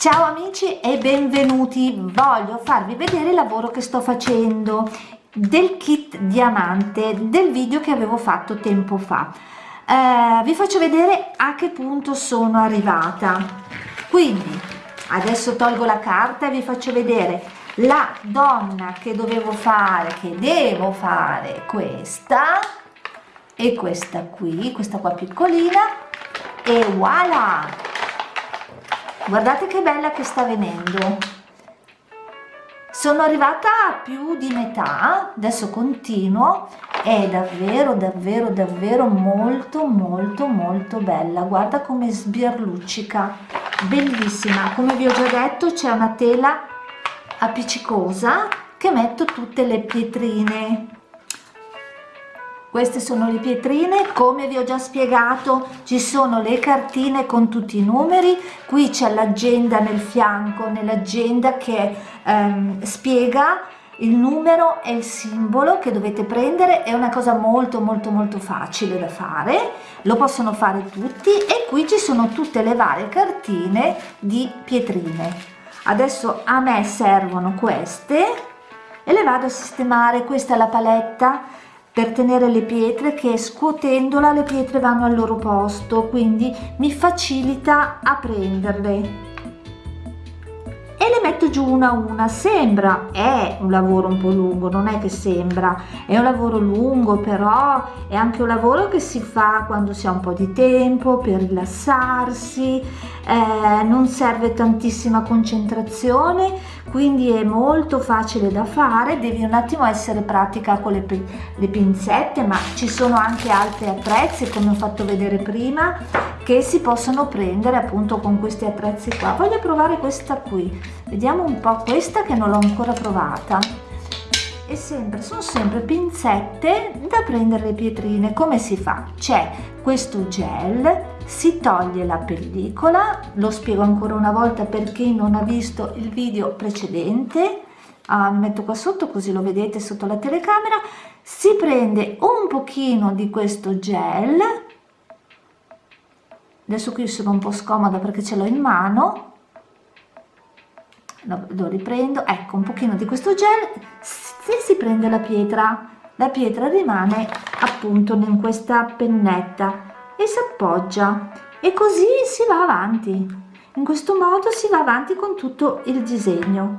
Ciao amici e benvenuti, voglio farvi vedere il lavoro che sto facendo del kit diamante del video che avevo fatto tempo fa. Eh, vi faccio vedere a che punto sono arrivata. Quindi adesso tolgo la carta e vi faccio vedere la donna che dovevo fare, che devo fare questa e questa qui, questa qua piccolina e voilà! Guardate che bella che sta venendo. Sono arrivata a più di metà adesso continuo è davvero davvero davvero molto molto molto bella. Guarda come sbirluccica bellissima. Come vi ho già detto c'è una tela appiccicosa che metto tutte le pietrine queste sono le pietrine come vi ho già spiegato ci sono le cartine con tutti i numeri qui c'è l'agenda nel fianco nell'agenda che ehm, spiega il numero e il simbolo che dovete prendere è una cosa molto molto molto facile da fare lo possono fare tutti e qui ci sono tutte le varie cartine di pietrine. Adesso a me servono queste e le vado a sistemare. Questa è la paletta per tenere le pietre che scuotendola le pietre vanno al loro posto quindi mi facilita a prenderle. le metto giù una a una. Sembra è un lavoro un po lungo non è che sembra. È un lavoro lungo però è anche un lavoro che si fa quando si ha un po di tempo per rilassarsi eh, non serve tantissima concentrazione quindi è molto facile da fare. Devi un attimo essere pratica con le, le pinzette ma ci sono anche altri attrezzi come ho fatto vedere prima che si possono prendere appunto con questi attrezzi qua. Voglio provare questa qui. Vediamo un po' questa che non l'ho ancora provata. E sempre sono sempre pinzette da prendere le pietrine. Come si fa? C'è questo gel si toglie la pellicola lo spiego ancora una volta per chi non ha visto il video precedente. Ah, metto qua sotto così lo vedete sotto la telecamera. Si prende un pochino di questo gel adesso qui sono un po' scomoda perché ce l'ho in mano. Lo, lo riprendo. Ecco un pochino di questo gel. Se si prende la pietra. La pietra rimane appunto in questa pennetta e si appoggia. E così si va avanti. In questo modo si va avanti con tutto il disegno.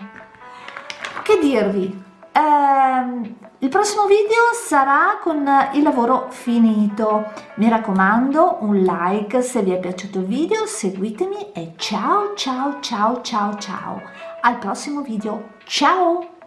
Che dirvi eh, il prossimo video sarà con il lavoro finito. Mi raccomando un like se vi è piaciuto il video seguitemi e ciao ciao ciao ciao ciao. Al prossimo video. Ciao